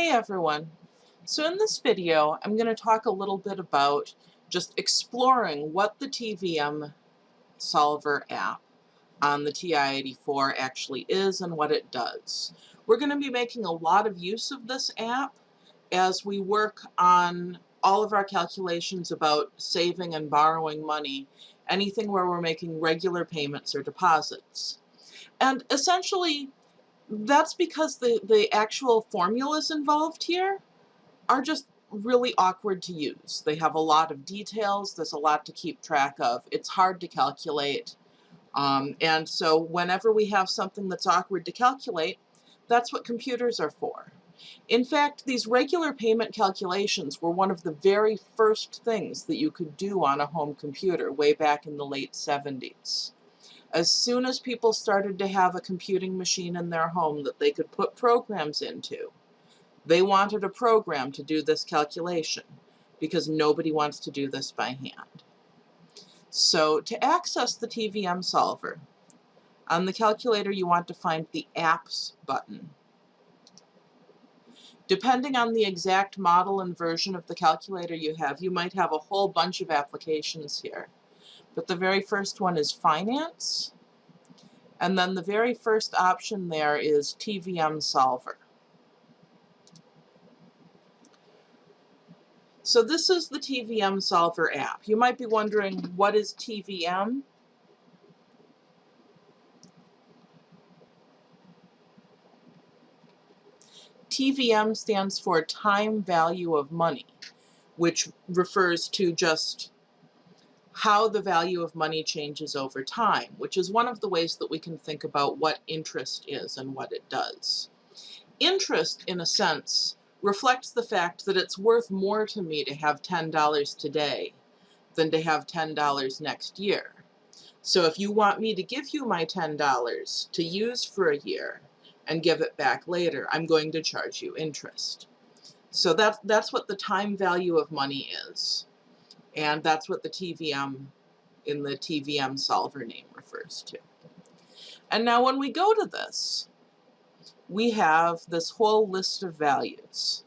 Hey everyone. So in this video I'm going to talk a little bit about just exploring what the TVM Solver app on the TI-84 actually is and what it does. We're going to be making a lot of use of this app as we work on all of our calculations about saving and borrowing money, anything where we're making regular payments or deposits. And essentially that's because the, the actual formulas involved here are just really awkward to use. They have a lot of details, there's a lot to keep track of, it's hard to calculate, um, and so whenever we have something that's awkward to calculate, that's what computers are for. In fact, these regular payment calculations were one of the very first things that you could do on a home computer way back in the late 70s. As soon as people started to have a computing machine in their home that they could put programs into, they wanted a program to do this calculation because nobody wants to do this by hand. So to access the TVM solver, on the calculator you want to find the Apps button. Depending on the exact model and version of the calculator you have, you might have a whole bunch of applications here. But the very first one is finance. And then the very first option there is TVM solver. So this is the TVM solver app. You might be wondering what is TVM? TVM stands for time value of money, which refers to just how the value of money changes over time, which is one of the ways that we can think about what interest is and what it does. Interest, in a sense, reflects the fact that it's worth more to me to have $10 today than to have $10 next year. So if you want me to give you my $10 to use for a year and give it back later, I'm going to charge you interest. So that, that's what the time value of money is. And that's what the TVM in the TVM solver name refers to. And now when we go to this, we have this whole list of values.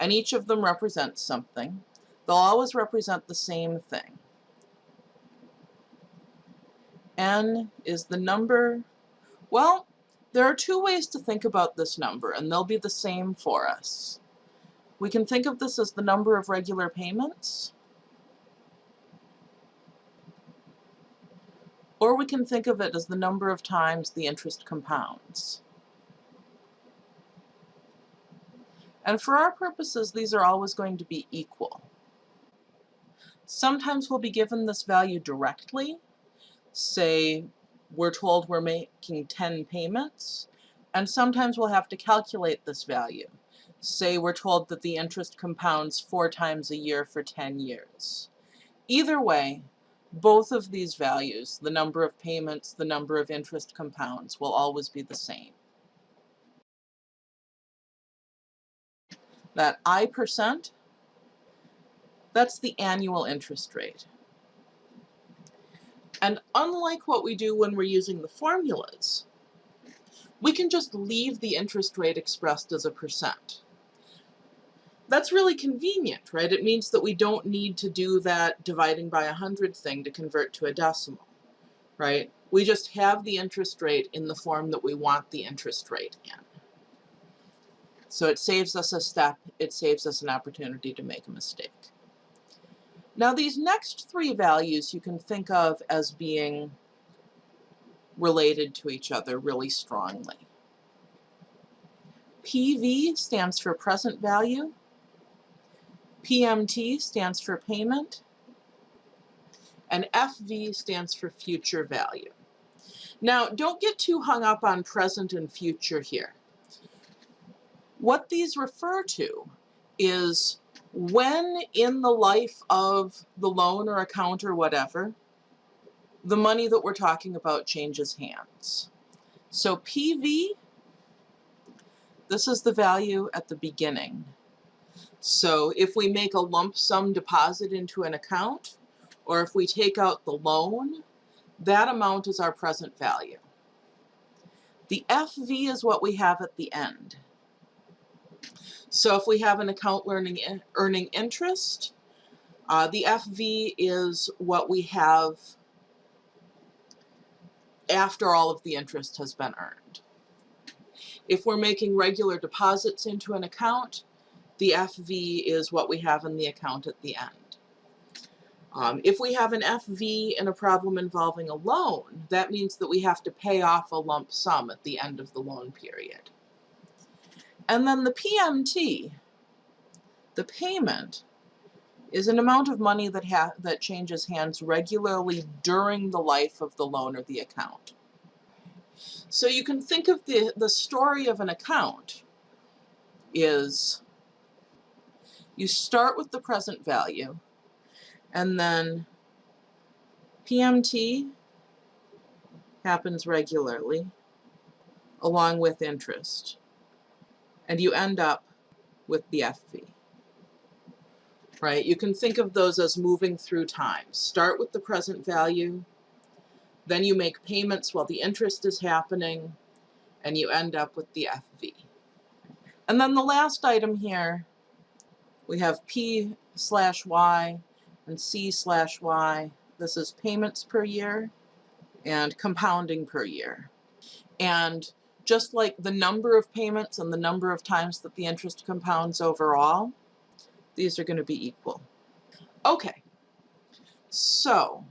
And each of them represents something. They'll always represent the same thing. N is the number, well, there are two ways to think about this number, and they'll be the same for us. We can think of this as the number of regular payments, Or we can think of it as the number of times the interest compounds. And for our purposes, these are always going to be equal. Sometimes we'll be given this value directly. Say we're told we're making 10 payments, and sometimes we'll have to calculate this value. Say we're told that the interest compounds four times a year for 10 years. Either way, both of these values, the number of payments, the number of interest compounds, will always be the same. That I percent, that's the annual interest rate. And unlike what we do when we're using the formulas, we can just leave the interest rate expressed as a percent that's really convenient, right? It means that we don't need to do that dividing by 100 thing to convert to a decimal, right? We just have the interest rate in the form that we want the interest rate in. So it saves us a step, it saves us an opportunity to make a mistake. Now these next three values you can think of as being related to each other really strongly. PV stands for present value, PMT stands for payment, and FV stands for future value. Now, don't get too hung up on present and future here. What these refer to is when in the life of the loan or account or whatever, the money that we're talking about changes hands. So PV, this is the value at the beginning. So if we make a lump sum deposit into an account, or if we take out the loan, that amount is our present value. The FV is what we have at the end. So if we have an account learning in, earning interest, uh, the FV is what we have after all of the interest has been earned. If we're making regular deposits into an account, the FV is what we have in the account at the end. Um, if we have an FV and a problem involving a loan, that means that we have to pay off a lump sum at the end of the loan period. And then the PMT, the payment, is an amount of money that, ha that changes hands regularly during the life of the loan or the account. So you can think of the, the story of an account is you start with the present value and then PMT happens regularly along with interest and you end up with the FV right? You can think of those as moving through time. Start with the present value, then you make payments while the interest is happening, and you end up with the FV. And then the last item here, we have P slash Y and C slash Y. This is payments per year and compounding per year. And just like the number of payments and the number of times that the interest compounds overall, these are going to be equal. Okay, so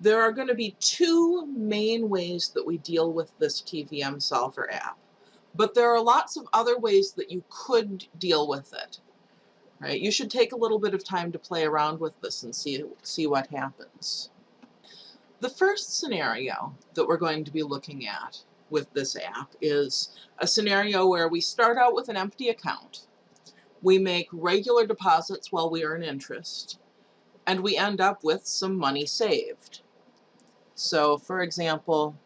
there are going to be two main ways that we deal with this TVM Solver app. But there are lots of other ways that you could deal with it. Right? You should take a little bit of time to play around with this and see, see what happens. The first scenario that we're going to be looking at with this app is a scenario where we start out with an empty account we make regular deposits while we earn interest, and we end up with some money saved. So, for example,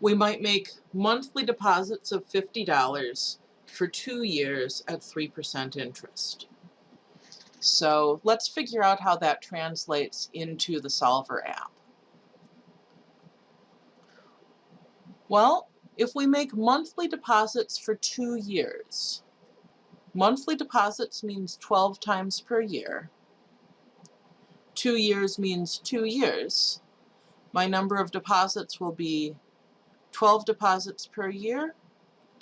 we might make monthly deposits of $50 for two years at 3% interest. So let's figure out how that translates into the Solver app. Well, if we make monthly deposits for two years, Monthly deposits means 12 times per year. Two years means two years. My number of deposits will be 12 deposits per year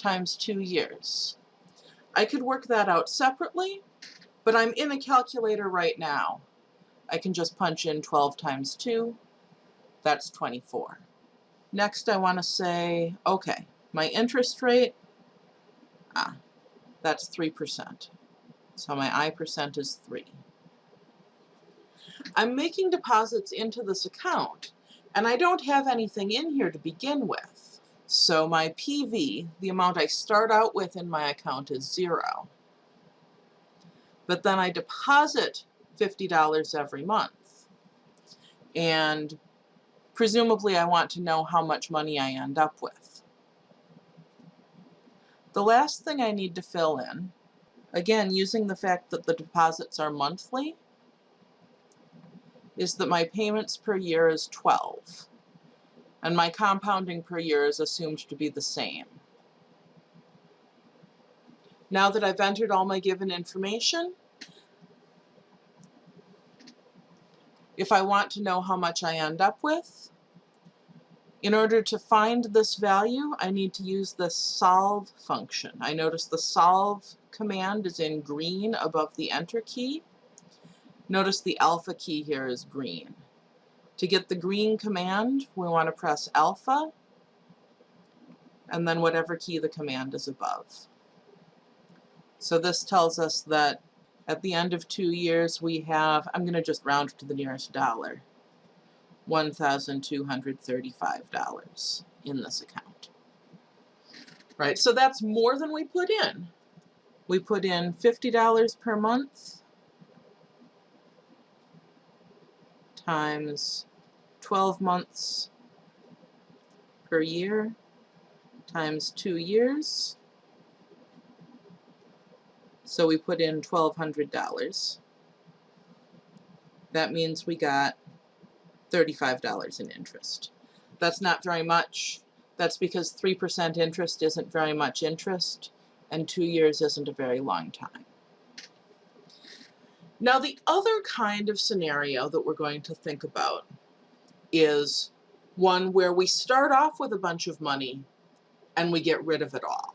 times two years. I could work that out separately, but I'm in a calculator right now. I can just punch in 12 times 2, that's 24. Next I want to say, okay, my interest rate, ah, that's 3%. So my I percent is 3. I'm making deposits into this account, and I don't have anything in here to begin with. So my PV, the amount I start out with in my account, is 0. But then I deposit $50 every month. And presumably I want to know how much money I end up with. The last thing I need to fill in, again using the fact that the deposits are monthly, is that my payments per year is 12 and my compounding per year is assumed to be the same. Now that I've entered all my given information, if I want to know how much I end up with, in order to find this value, I need to use the solve function. I notice the solve command is in green above the enter key. Notice the alpha key here is green. To get the green command, we want to press alpha and then whatever key the command is above. So this tells us that at the end of two years we have, I'm going to just round to the nearest dollar, $1,235 in this account. Right, so that's more than we put in. We put in $50 per month times 12 months per year times two years. So we put in $1,200. That means we got $35 in interest. That's not very much. That's because 3% interest isn't very much interest. and two years isn't a very long time. Now, the other kind of scenario that we're going to think about is one where we start off with a bunch of money and we get rid of it all.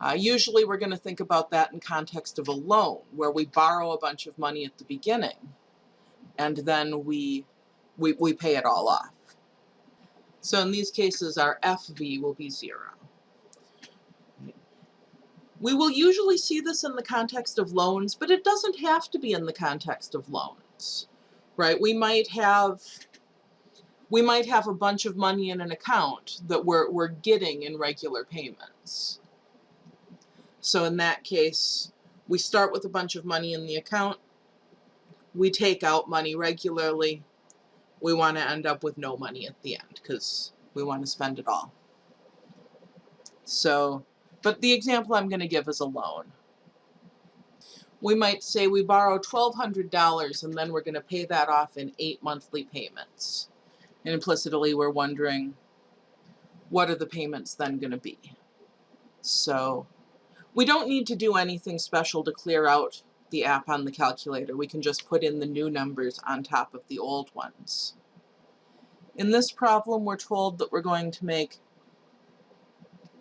Uh, usually we're going to think about that in context of a loan, where we borrow a bunch of money at the beginning and then we, we, we pay it all off. So in these cases, our FV will be zero. We will usually see this in the context of loans, but it doesn't have to be in the context of loans, right? We might have we might have a bunch of money in an account that we're, we're getting in regular payments. So in that case, we start with a bunch of money in the account, we take out money regularly, we want to end up with no money at the end because we want to spend it all. So, but the example I'm going to give is a loan. We might say we borrow $1,200 and then we're going to pay that off in eight monthly payments. And implicitly we're wondering, what are the payments then going to be? So we don't need to do anything special to clear out the app on the calculator. We can just put in the new numbers on top of the old ones. In this problem, we're told that we're going to make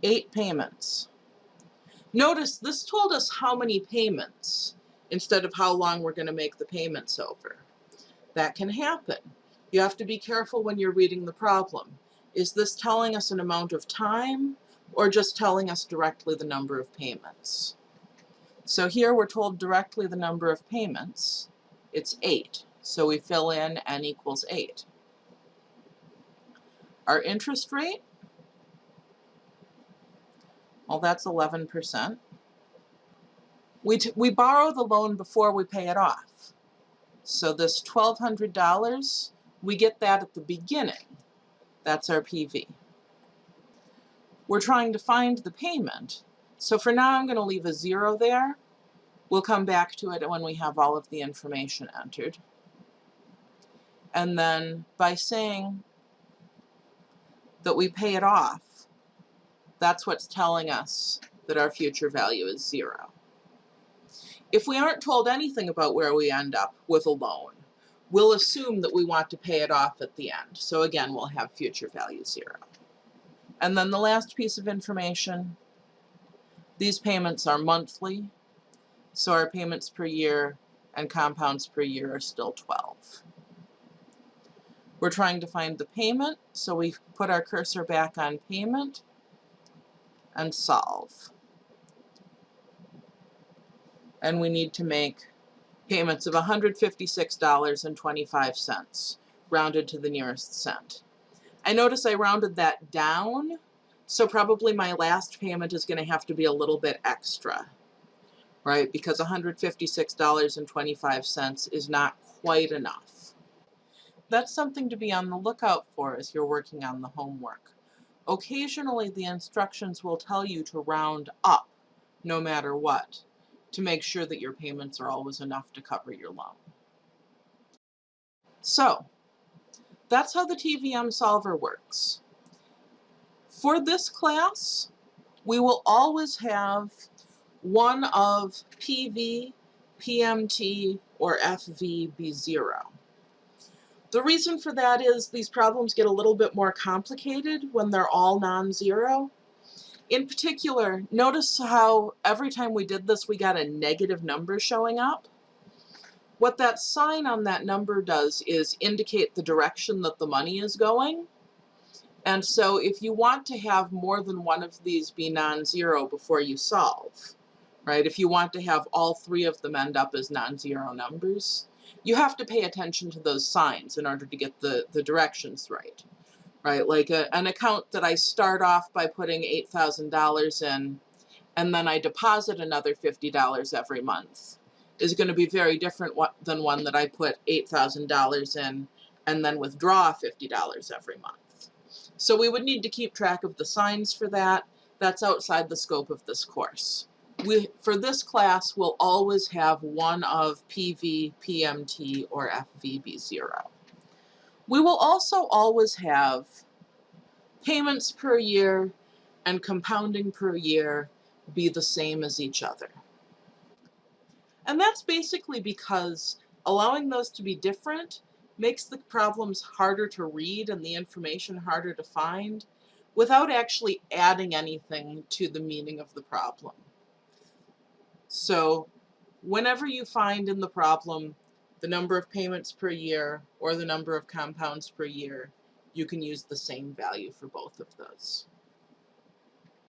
eight payments. Notice this told us how many payments instead of how long we're going to make the payments over. That can happen. You have to be careful when you're reading the problem. Is this telling us an amount of time or just telling us directly the number of payments? So here we're told directly the number of payments. It's 8. So we fill in n equals 8. Our interest rate, well that's 11%. We, we borrow the loan before we pay it off. So this $1,200 we get that at the beginning. That's our PV. We're trying to find the payment. So for now, I'm going to leave a zero there. We'll come back to it when we have all of the information entered. And then by saying that we pay it off, that's what's telling us that our future value is zero. If we aren't told anything about where we end up with a loan, we'll assume that we want to pay it off at the end. So again, we'll have future value zero. And then the last piece of information, these payments are monthly, so our payments per year and compounds per year are still 12. We're trying to find the payment, so we put our cursor back on payment and solve. And we need to make payments of $156.25, rounded to the nearest cent. I notice I rounded that down, so probably my last payment is going to have to be a little bit extra, right? Because $156.25 is not quite enough. That's something to be on the lookout for as you're working on the homework. Occasionally the instructions will tell you to round up no matter what to make sure that your payments are always enough to cover your loan. So, that's how the TVM solver works. For this class, we will always have one of PV, PMT, or FV be zero. The reason for that is these problems get a little bit more complicated when they're all non-zero. In particular, notice how every time we did this we got a negative number showing up. What that sign on that number does is indicate the direction that the money is going. And so if you want to have more than one of these be non-zero before you solve, right, if you want to have all three of them end up as non-zero numbers, you have to pay attention to those signs in order to get the, the directions right right? Like a, an account that I start off by putting $8,000 in and then I deposit another $50 every month is going to be very different than one that I put $8,000 in and then withdraw $50 every month. So we would need to keep track of the signs for that. That's outside the scope of this course. We, for this class, we'll always have one of PV, PMT, or FV be 0. We will also always have payments per year and compounding per year be the same as each other. And that's basically because allowing those to be different makes the problems harder to read and the information harder to find without actually adding anything to the meaning of the problem. So whenever you find in the problem the number of payments per year or the number of compounds per year, you can use the same value for both of those.